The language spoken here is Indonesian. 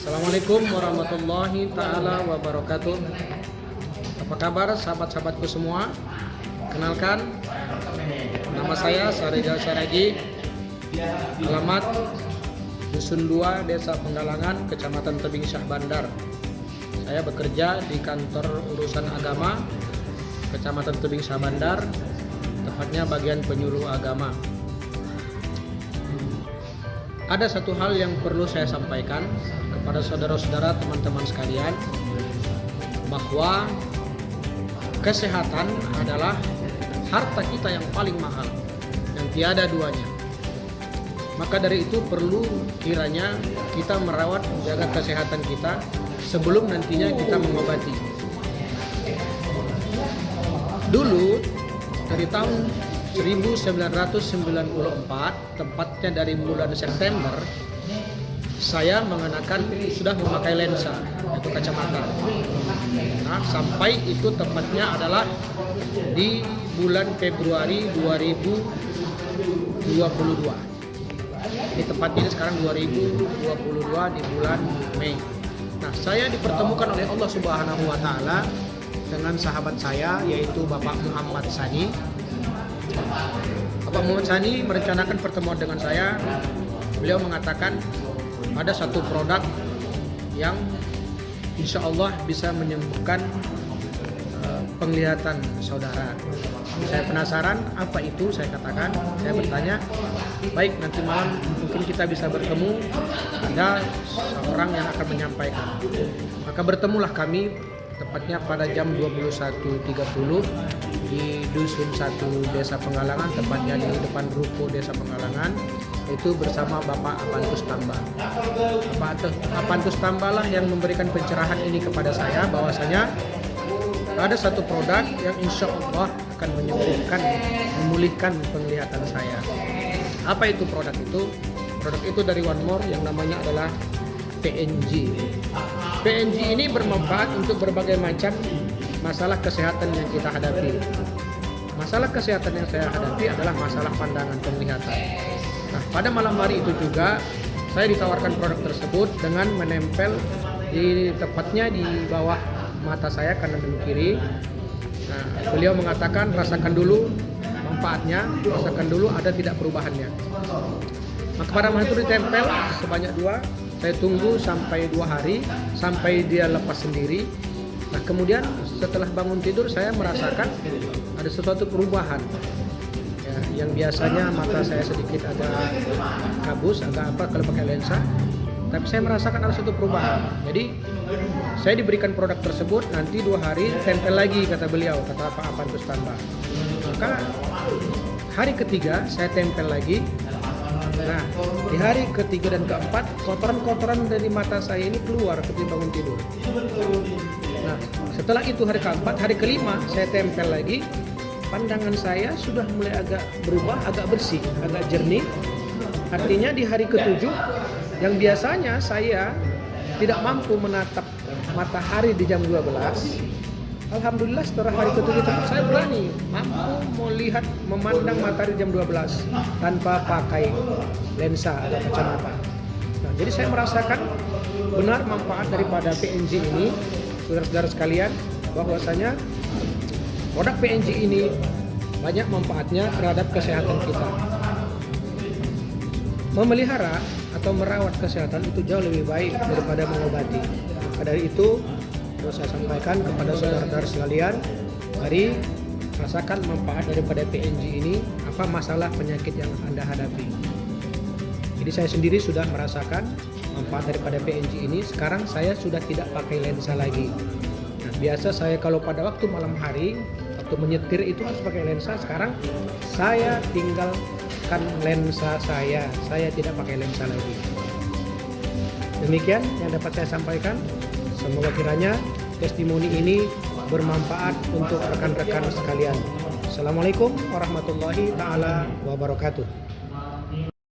Assalamualaikum warahmatullahi taala wabarakatuh. Apa kabar sahabat-sahabatku semua? Kenalkan, nama saya Sarejal Saragi. Alamat Dusun 2, Desa Penggalangan, Kecamatan Tebing Syah Bandar. Saya bekerja di kantor urusan agama Kecamatan Tebing Syah Bandar, tepatnya bagian penyuluh agama. Ada satu hal yang perlu saya sampaikan kepada saudara-saudara teman-teman sekalian bahwa kesehatan adalah harta kita yang paling mahal yang tiada duanya. Maka dari itu perlu kiranya kita merawat menjaga kesehatan kita sebelum nantinya kita mengobati. Dulu dari tahun 1994 tepatnya dari bulan September saya mengenakan sudah memakai lensa itu kacamata. Nah sampai itu tepatnya adalah di bulan Februari 2022 ini tepatnya sekarang 2022 di bulan Mei. Nah saya dipertemukan oleh Allah Subhanahu Wa Taala dengan sahabat saya yaitu Bapak Muhammad Sani. Bapak Muhammad Sani merencanakan pertemuan dengan saya. Beliau mengatakan ada satu produk yang insya Allah bisa menyembuhkan uh, penglihatan saudara. Saya penasaran apa itu, saya katakan, saya bertanya, baik nanti malam mungkin kita bisa bertemu, ada seorang yang akan menyampaikan. Maka bertemulah kami tepatnya pada jam 21.30 di Dusun 1 Desa Penggalangan, tepatnya di depan ruko Desa Penggalangan, itu bersama Bapak Apantus Tamba. Bapak Apantus Tamba lah yang memberikan pencerahan ini kepada saya, bahwasanya ada satu produk yang insya Allah akan menyembuhkan, memulihkan penglihatan saya. Apa itu produk itu? Produk itu dari One More yang namanya adalah PNG. PNG ini bermanfaat untuk berbagai macam masalah kesehatan yang kita hadapi. Masalah kesehatan yang saya hadapi adalah masalah pandangan penglihatan. Nah, pada malam hari itu juga saya ditawarkan produk tersebut dengan menempel di tepatnya di bawah mata saya kanan dan kiri. Nah, beliau mengatakan rasakan dulu manfaatnya, rasakan dulu ada tidak perubahannya. Maka pada itu ditempel sebanyak dua saya tunggu sampai dua hari sampai dia lepas sendiri. Nah kemudian setelah bangun tidur saya merasakan ada sesuatu perubahan. Ya, yang biasanya mata saya sedikit agak kabus agak apa kalau pakai lensa. Tapi saya merasakan ada suatu perubahan. Jadi saya diberikan produk tersebut nanti dua hari tempel lagi kata beliau kata apa apa terus tambah maka hari ketiga saya tempel lagi Nah, di hari ketiga dan keempat, kotoran-kotoran dari mata saya ini keluar ketika bangun tidur. Nah, setelah itu hari keempat, hari kelima saya tempel lagi, pandangan saya sudah mulai agak berubah, agak bersih, agak jernih. Artinya di hari ketujuh, yang biasanya saya tidak mampu menatap matahari di jam 12, Alhamdulillah setelah hari ketujuh tersebut saya berani mampu melihat memandang matahari jam 12 tanpa pakai lensa atau kacamata. Nah, jadi saya merasakan benar manfaat daripada PNG ini, saudara-saudara sekalian, bahwasanya produk PNG ini banyak manfaatnya terhadap kesehatan kita. Memelihara atau merawat kesehatan itu jauh lebih baik daripada mengobati. Dari itu terus saya sampaikan kepada saudara-saudara sekalian mari rasakan manfaat daripada PNG ini apa masalah penyakit yang anda hadapi. Jadi saya sendiri sudah merasakan manfaat daripada PNG ini sekarang saya sudah tidak pakai lensa lagi. Nah, biasa saya kalau pada waktu malam hari waktu menyetir itu harus pakai lensa sekarang saya tinggalkan lensa saya saya tidak pakai lensa lagi. Demikian yang dapat saya sampaikan Semoga kiranya testimoni ini bermanfaat untuk rekan-rekan sekalian. Assalamualaikum warahmatullahi taala wabarakatuh.